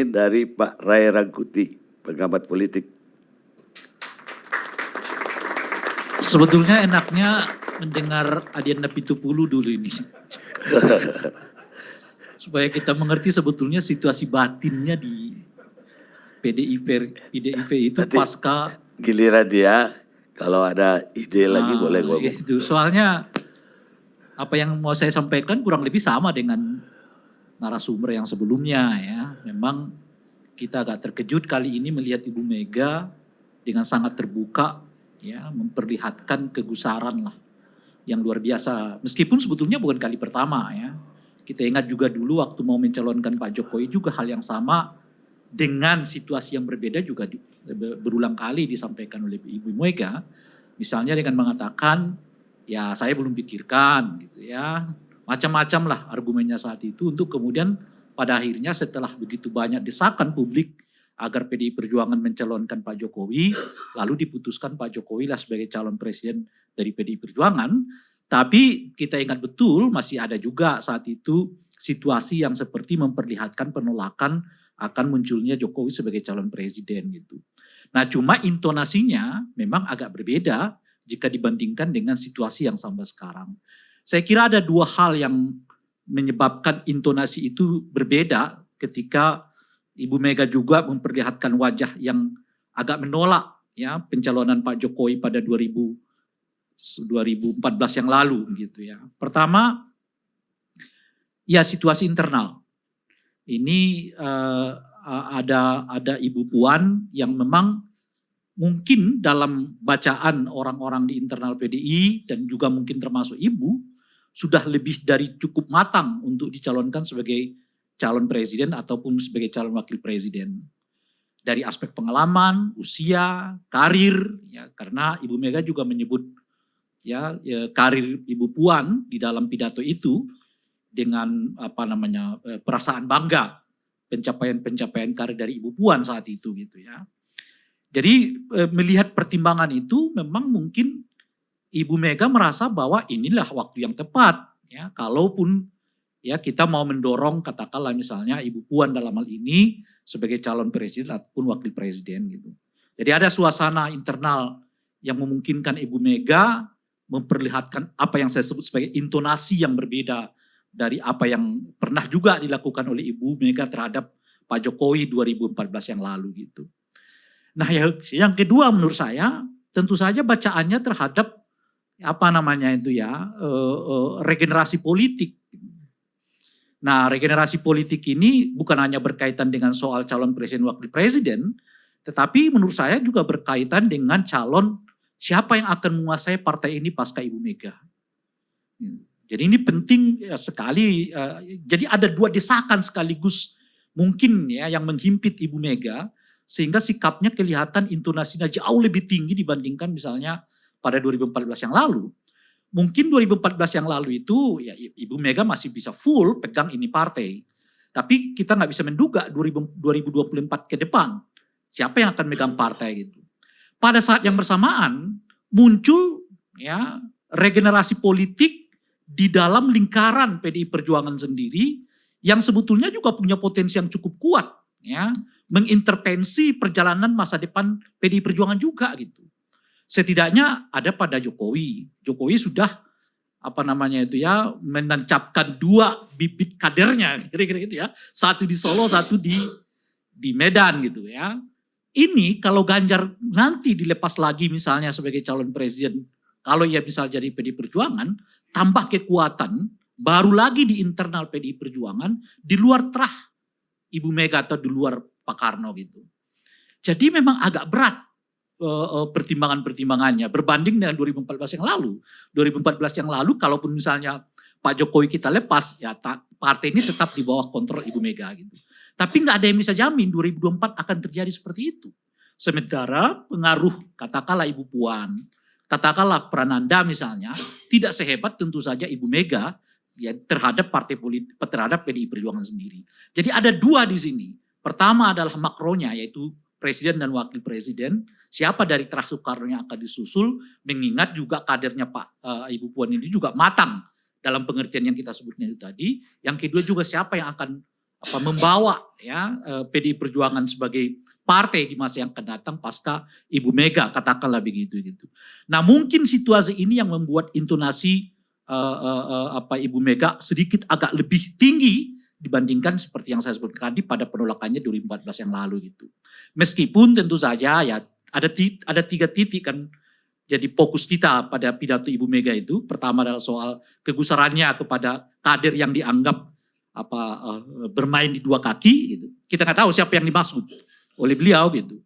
dari Pak Ray Rangkuti, pengamat politik. Sebetulnya enaknya mendengar Adiana Pitupulu dulu ini. Supaya kita mengerti sebetulnya situasi batinnya di PDIP, PDIP itu Nanti pasca Giliran dia, kalau ada ide lagi Ah, boleh ngomong. Itu soalnya apa yang mau saya sampaikan kurang lebih sama dengan narasumber yang sebelumnya ya. Memang kita agak terkejut kali ini melihat Ibu Mega dengan sangat terbuka ya memperlihatkan kegusaran lah yang luar biasa. Meskipun sebetulnya bukan kali pertama ya. Kita ingat juga dulu waktu mau mencalonkan Pak Jokowi juga hal yang sama dengan situasi yang berbeda juga di, berulang kali disampaikan oleh Ibu Mega. Misalnya dengan mengatakan ya saya belum pikirkan gitu ya. Macam-macam lah argumennya saat itu untuk kemudian pada akhirnya setelah begitu banyak desakan publik agar PDI Perjuangan mencalonkan Pak Jokowi, lalu diputuskan Pak Jokowi lah sebagai calon presiden dari PDI Perjuangan. Tapi kita ingat betul masih ada juga saat itu situasi yang seperti memperlihatkan penolakan akan munculnya Jokowi sebagai calon presiden gitu. Nah cuma intonasinya memang agak berbeda jika dibandingkan dengan situasi yang sampai sekarang. Saya kira ada dua hal yang menyebabkan intonasi itu berbeda ketika Ibu Mega juga memperlihatkan wajah yang agak menolak ya pencalonan Pak Jokowi pada 2000 2014 yang lalu gitu ya. Pertama ya situasi internal. Ini uh, ada ada Ibu Puan yang memang mungkin dalam bacaan orang-orang di internal PDI dan juga mungkin termasuk Ibu sudah lebih dari cukup matang untuk dicalonkan sebagai calon presiden ataupun sebagai calon wakil presiden. Dari aspek pengalaman, usia, karir, ya karena Ibu Mega juga menyebut ya, ya karir Ibu Puan di dalam pidato itu dengan apa namanya perasaan bangga pencapaian-pencapaian karir dari Ibu Puan saat itu gitu ya. Jadi melihat pertimbangan itu memang mungkin Ibu Mega merasa bahwa inilah waktu yang tepat ya kalaupun ya kita mau mendorong katakanlah misalnya Ibu Puan dalam hal ini sebagai calon presiden ataupun wakil presiden gitu. Jadi ada suasana internal yang memungkinkan Ibu Mega memperlihatkan apa yang saya sebut sebagai intonasi yang berbeda dari apa yang pernah juga dilakukan oleh Ibu Mega terhadap Pak Jokowi 2014 yang lalu gitu. Nah yang, kedua menurut saya tentu saja bacaannya terhadap apa namanya itu ya uh, uh, regenerasi politik. Nah regenerasi politik ini bukan hanya berkaitan dengan soal calon presiden wakil presiden, tetapi menurut saya juga berkaitan dengan calon siapa yang akan menguasai partai ini pasca Ibu Mega. Jadi ini penting ya, sekali. Jadi ada dua desakan sekaligus mungkin ya yang menghimpit Ibu Mega sehingga sikapnya kelihatan intonasinya jauh lebih tinggi dibandingkan misalnya pada 2014 yang lalu. Mungkin 2014 yang lalu itu ya Ibu Mega masih bisa full pegang ini partai. Tapi kita nggak bisa menduga 2024 ke depan siapa yang akan megang partai gitu. Pada saat yang bersamaan muncul ya regenerasi politik di dalam lingkaran PDI Perjuangan sendiri yang sebetulnya juga punya potensi yang cukup kuat ya mengintervensi perjalanan masa depan PDI Perjuangan juga gitu. Setidaknya ada pada Jokowi. Jokowi sudah apa namanya itu ya menancapkan dua bibit kadernya kira-kira gitu ya. Satu di Solo, satu di di Medan gitu ya. Ini kalau Ganjar nanti dilepas lagi misalnya sebagai calon presiden, kalau ia bisa jadi PDI Perjuangan, tambah kekuatan, baru lagi di internal PDI Perjuangan, di luar terah Ibu Mega atau di luar Pak Karno gitu. Jadi memang agak berat pertimbangan-pertimbangannya berbanding dengan 2014 yang lalu. 2014 yang lalu kalaupun misalnya Pak Jokowi kita lepas, ya partai ini tetap di bawah kontrol Ibu Mega gitu. Tapi nggak ada yang bisa jamin 2024 akan terjadi seperti itu. Sementara pengaruh katakanlah Ibu Puan, katakanlah Prananda misalnya, tidak sehebat tentu saja Ibu Mega ya terhadap partai politik terhadap PDI Perjuangan sendiri. Jadi ada dua di sini. Pertama adalah makronya yaitu presiden dan wakil presiden. Siapa dari terah Soekarno yang akan disusul mengingat juga kadernya Pak uh, Ibu Puan ini juga matang dalam pengertian yang kita sebutnya itu tadi. Yang kedua juga siapa yang akan apa membawa ya eh, PDI Perjuangan sebagai partai di masa yang akan datang pasca Ibu Mega katakanlah begitu gitu. Nah mungkin situasi ini yang membuat intonasi uh, uh, uh, apa Ibu Mega sedikit agak lebih tinggi dibandingkan seperti yang saya sebutkan tadi pada penolakannya 2014 yang lalu gitu. Meskipun tentu saja ya ada ada tiga titik kan jadi fokus kita pada pidato Ibu Mega itu pertama adalah soal kegusarannya kepada kader yang dianggap apa uh, bermain di dua kaki gitu. Kita nggak tahu siapa yang dimaksud oleh beliau gitu.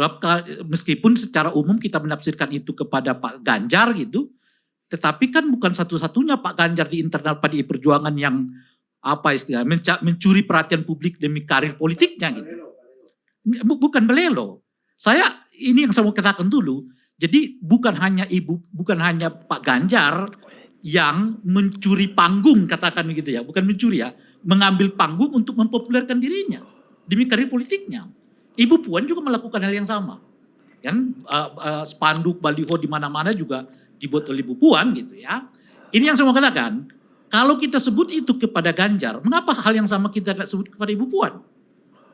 Sebab meskipun secara umum kita menafsirkan itu kepada Pak Ganjar gitu, tetapi kan bukan satu-satunya Pak Ganjar di internal PDI Perjuangan yang apa istilah mencuri perhatian publik demi karir politiknya gitu. Bukan belelo. Saya ini yang saya mau katakan dulu. Jadi bukan hanya ibu, bukan hanya Pak Ganjar yang mencuri panggung katakan begitu ya, bukan mencuri ya, mengambil panggung untuk mempopulerkan dirinya demi karir politiknya. Ibu Puan juga melakukan hal yang sama. Kan uh, uh, spanduk baliho di mana-mana juga dibuat oleh Ibu Puan gitu ya. Ini yang saya mau katakan, kalau kita sebut itu kepada Ganjar, mengapa hal yang sama kita tidak sebut kepada Ibu Puan?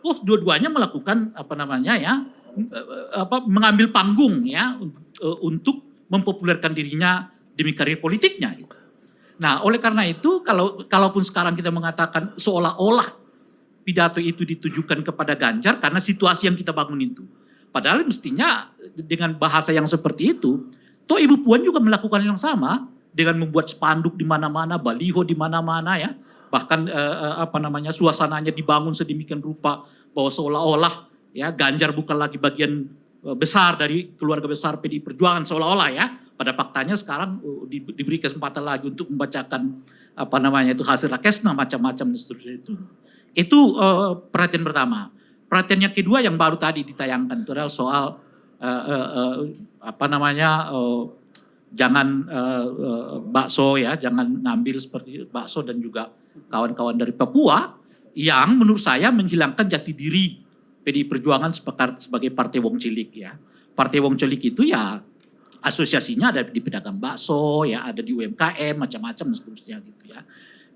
Oh, dua-duanya melakukan apa namanya ya, uh, apa mengambil panggung ya uh, untuk mempopulerkan dirinya demi karir politiknya. Nah, oleh karena itu kalau kalaupun sekarang kita mengatakan seolah-olah pidato itu ditujukan kepada Ganjar karena situasi yang kita bangun itu. Padahal mestinya dengan bahasa yang seperti itu, toh Ibu Puan juga melakukan yang sama dengan membuat spanduk di mana-mana, baliho di mana-mana ya. Bahkan eh, eh, apa namanya suasananya dibangun sedemikian rupa bahwa seolah-olah ya Ganjar bukan lagi bagian eh, besar dari keluarga besar PDI Perjuangan seolah-olah ya. Pada faktanya sekarang uh, diberi kesempatan lagi untuk membacakan apa namanya itu hasil rakesna macam-macam dan seterusnya itu. Itu uh, perhatian pertama. Perhatian yang kedua yang baru tadi ditayangkan itu adalah soal uh, uh, apa namanya jangan uh, bakso ya, jangan ngambil seperti bakso dan juga kawan-kawan dari Papua yang menurut saya menghilangkan jati diri PDI Perjuangan sebagai partai wong cilik ya. Partai wong cilik itu ya asosiasinya ada di pedagang bakso ya, ada di UMKM macam-macam dan seterusnya gitu ya.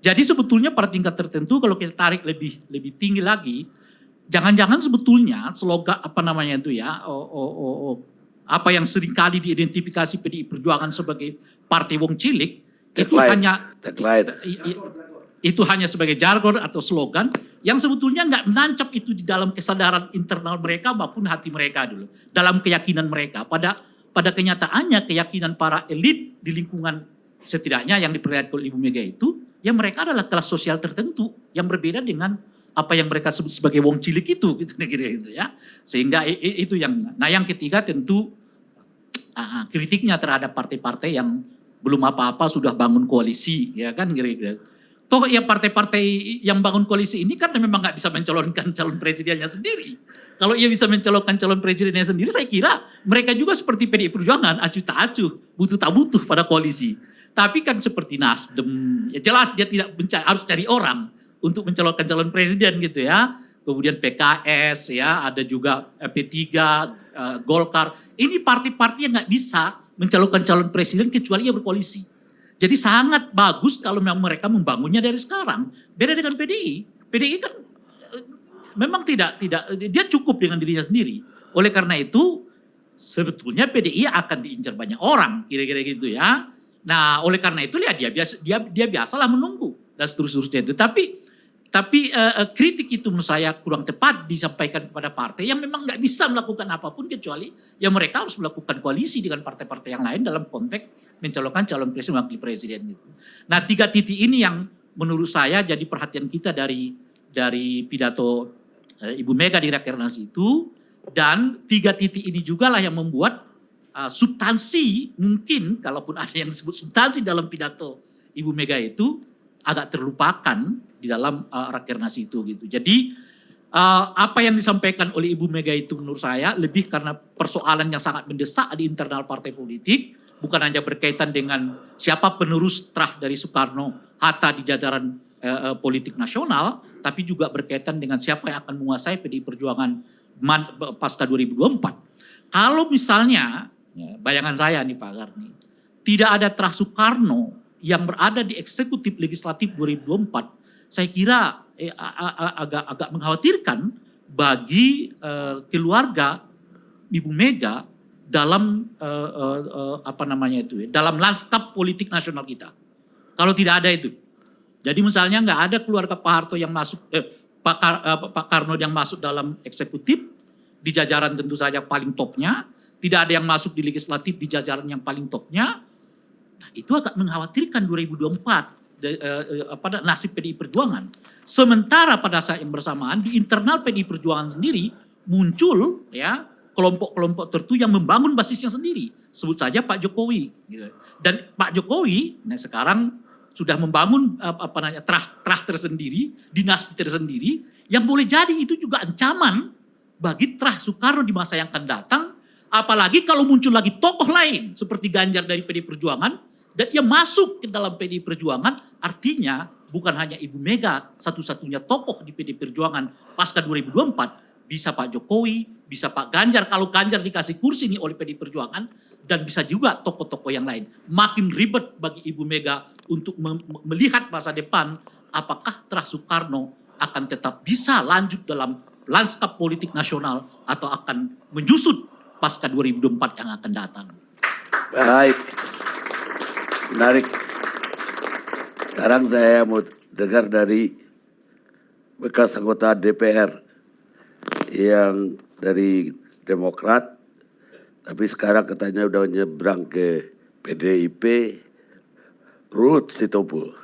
Jadi sebetulnya pada tingkat tertentu kalau kita tarik lebih lebih tinggi lagi, jangan-jangan sebetulnya slogan apa namanya itu ya, oh, oh, oh, oh, apa yang sering kali diidentifikasi PDI Perjuangan sebagai partai wong cilik itu hanya itu hanya sebagai jargon atau slogan yang sebetulnya nggak menancap itu di dalam kesadaran internal mereka maupun hati mereka dulu dalam keyakinan mereka. Pada pada kenyataannya keyakinan para elit di lingkungan setidaknya yang diperlihatkan oleh Ibu Mega itu ya mereka adalah kelas sosial tertentu yang berbeda dengan apa yang mereka sebut sebagai wong cilik itu gitu gitu ya. Sehingga itu yang nah yang ketiga tentu uh, kritiknya terhadap partai-partai yang belum apa-apa sudah bangun koalisi ya kan kira-kira toh ya partai-partai yang bangun koalisi ini kan memang nggak bisa mencalonkan calon presidennya sendiri. Kalau ia bisa mencalonkan calon presidennya sendiri saya kira mereka juga seperti PDI Perjuangan acuh tak acuh butuh tak butuh pada koalisi. Tapi kan seperti Nasdem, ya jelas dia tidak mencari, harus cari orang untuk mencalonkan calon presiden gitu ya. Kemudian PKS ya, ada juga P3, uh, Golkar. Ini partai-partai yang nggak bisa mencalonkan calon presiden kecuali ia berkoalisi. Jadi sangat bagus kalau memang mereka membangunnya dari sekarang. Beda dengan PDI. PDI kan uh, memang tidak tidak dia cukup dengan dirinya sendiri. Oleh karena itu sebetulnya PDI akan diincar banyak orang kira-kira gitu ya. Nah, oleh karena itu ya dia biasa dia dia biasalah menunggu dan seterusnya itu. Tapi tapi uh, kritik itu menurut saya kurang tepat disampaikan kepada partai yang memang nggak bisa melakukan apa pun kecuali ya mereka harus melakukan koalisi dengan partai-partai yang lain dalam konteks mencalonkan calon presiden wakil presiden itu. Nah tiga titik ini yang menurut saya jadi perhatian kita dari dari pidato uh, Ibu Mega di Rakernas itu dan tiga titik ini juga lah yang membuat uh, substansi mungkin kalaupun ada yang disebut substansi dalam pidato Ibu Mega itu agak terlupakan di dalam uh, rakernas itu gitu. Jadi uh, apa yang disampaikan oleh Ibu Mega itu menurut saya lebih karena persoalan yang sangat mendesak di internal partai politik, bukan hanya berkaitan dengan siapa penerus terah dari Soekarno Hatta di jajaran uh, politik nasional, tapi juga berkaitan dengan siapa yang akan menguasai PDI Perjuangan pasca 2024. Kalau misalnya Ya, bayangan saya nih Pak Garni. Tidak ada terah Soekarno yang berada di eksekutif legislatif 2024, saya kira eh, agak agak mengkhawatirkan bagi eh, keluarga Ibu Mega dalam eh, eh, eh, apa namanya itu ya, dalam lanskap politik nasional kita. Kalau tidak ada itu. Jadi misalnya nggak ada keluarga Pak Harto yang masuk eh, Pak, Kar- eh, Pak Karno yang masuk dalam eksekutif di jajaran tentu saja paling topnya, tidak ada yang masuk di legislatif di jajaran yang paling topnya. Nah, itu agak mengkhawatirkan 2024 de- eh, eh, apa nasib PDI Perjuangan. Sementara pada saat yang bersamaan di internal PDI Perjuangan sendiri muncul ya kelompok-kelompok tertentu yang membangun basisnya sendiri. Sebut saja Pak Jokowi. gitu. Dan Pak Jokowi nah sekarang sudah membangun apa, namanya terah terah tersendiri, dinasti tersendiri yang boleh jadi itu juga ancaman bagi terah Soekarno di masa yang akan datang. Apalagi kalau muncul lagi tokoh lain seperti Ganjar dari PDI Perjuangan dan ia masuk ke dalam PDI Perjuangan, artinya bukan hanya Ibu Mega satu-satunya tokoh di PDI Perjuangan pasca 2024, bisa Pak Jokowi, bisa Pak Ganjar kalau Ganjar dikasih kursi nih oleh PDI Perjuangan dan bisa juga tokoh-tokoh yang lain. Makin ribet bagi Ibu Mega untuk melihat masa depan apakah terah Soekarno akan tetap bisa lanjut dalam lanskap politik nasional atau akan menyusut pasca 2024 yang akan datang. Baik. Menarik. Sekarang saya mau dengar dari bekas anggota DPR yang dari Demokrat, tapi sekarang katanya udah nyebrang ke PDIP, Ruth Sitompul.